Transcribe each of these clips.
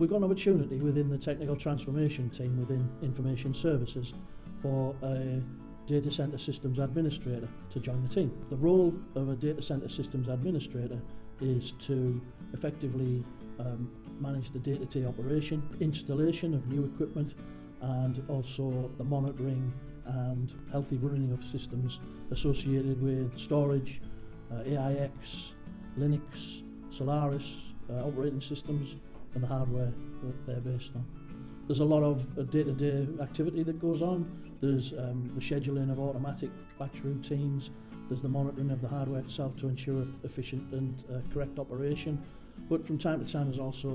we've got an opportunity within the technical transformation team within information services for a data center systems administrator to join the team. The role of a data center systems administrator is to effectively um, manage the day-to-day -day operation, installation of new equipment and also the monitoring and healthy running of systems associated with storage, uh, AIX, Linux, Solaris uh, operating systems and the hardware that they're based on. There's a lot of uh, day-to-day -day activity that goes on. There's um, the scheduling of automatic batch routines. There's the monitoring of the hardware itself to ensure efficient and uh, correct operation. But from time to time, there's also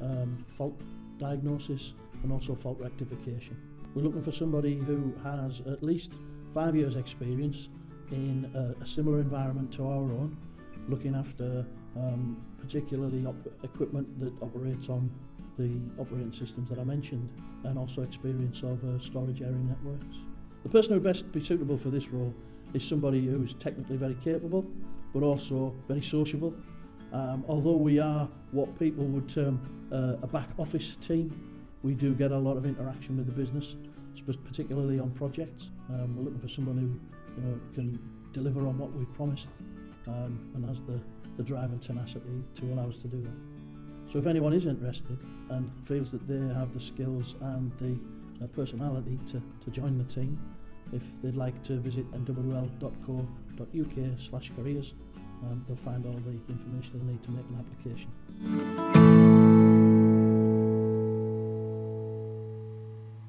um, fault diagnosis and also fault rectification. We're looking for somebody who has at least five years experience in a, uh, a similar environment to our own looking after um, particularly equipment that operates on the operating systems that I mentioned and also experience of uh, storage area networks. The person who would best be suitable for this role is somebody who is technically very capable but also very sociable. Um, although we are what people would term uh, a back office team, we do get a lot of interaction with the business, particularly on projects. Um, we're looking for someone who you know, can deliver on what we've promised um, and has the, the drive and tenacity to allow us to do that. So if anyone is interested and feels that they have the skills and the uh, personality to, to join the team, if they'd like to visit nwl.co.uk slash careers, um, they'll find all the information they need to make an application.